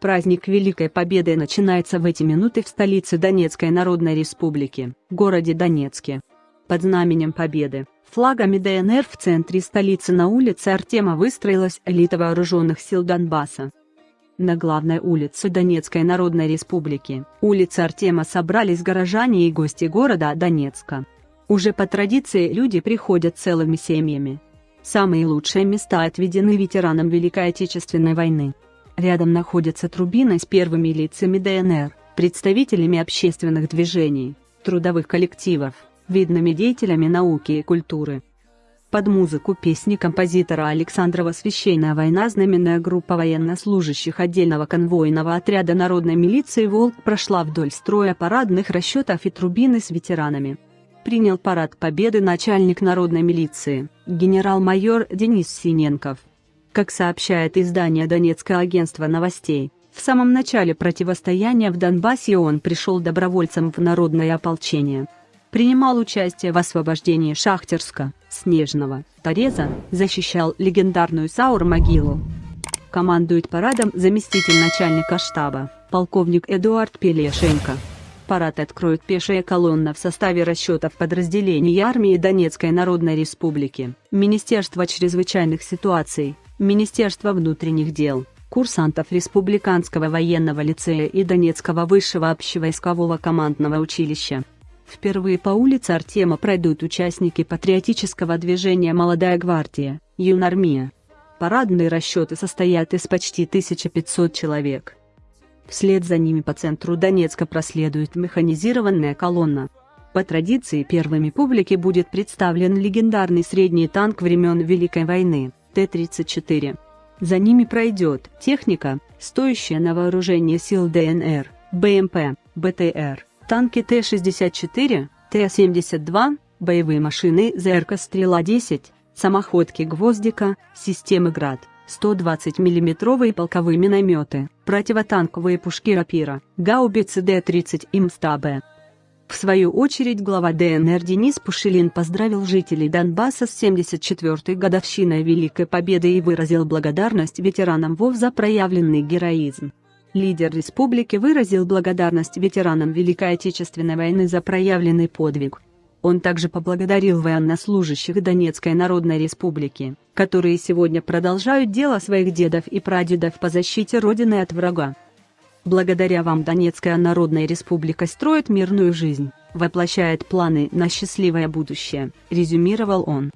Праздник Великой Победы начинается в эти минуты в столице Донецкой Народной Республики, городе Донецке. Под знаменем Победы, флагами ДНР в центре столицы на улице Артема выстроилась элита вооруженных сил Донбасса. На главной улице Донецкой Народной Республики, улице Артема собрались горожане и гости города Донецка. Уже по традиции люди приходят целыми семьями. Самые лучшие места отведены ветеранам Великой Отечественной войны. Рядом находятся трубины с первыми лицами ДНР, представителями общественных движений, трудовых коллективов, видными деятелями науки и культуры. Под музыку песни композитора Александрова «Священная война» знаменная группа военнослужащих отдельного конвойного отряда народной милиции «Волк» прошла вдоль строя парадных расчетов и трубины с ветеранами. Принял парад победы начальник народной милиции, генерал-майор Денис Синенков. Как сообщает издание Донецкое агентство новостей, в самом начале противостояния в Донбассе он пришел добровольцем в народное ополчение. Принимал участие в освобождении Шахтерска, Снежного, Тореза, защищал легендарную Саур-могилу. Командует парадом заместитель начальника штаба, полковник Эдуард Пелешенко. Парад откроет пешая колонна в составе расчетов подразделений армии Донецкой Народной Республики, Министерства чрезвычайных ситуаций, Министерства внутренних дел, курсантов Республиканского военного лицея и Донецкого высшего общевойскового командного училища. Впервые по улице Артема пройдут участники патриотического движения «Молодая гвардия», «Юнармия». Парадные расчеты состоят из почти 1500 человек. Вслед за ними по центру Донецка проследует механизированная колонна. По традиции первыми публике будет представлен легендарный средний танк времен Великой войны. Т-34. За ними пройдет техника, стоящая на вооружении сил ДНР, БМП, БТР, танки Т-64, Т-72, боевые машины ЗРК «Стрела-10», самоходки «Гвоздика», системы «Град», 120 миллиметровые полковые минометы, противотанковые пушки «Рапира», гаубицы Д-30 и МСТА-Б. В свою очередь глава ДНР Денис Пушилин поздравил жителей Донбасса с 74-й годовщиной Великой Победы и выразил благодарность ветеранам ВОВ за проявленный героизм. Лидер республики выразил благодарность ветеранам Великой Отечественной войны за проявленный подвиг. Он также поблагодарил военнослужащих Донецкой Народной Республики, которые сегодня продолжают дело своих дедов и прадедов по защите Родины от врага. Благодаря вам Донецкая Народная Республика строит мирную жизнь, воплощает планы на счастливое будущее, резюмировал он.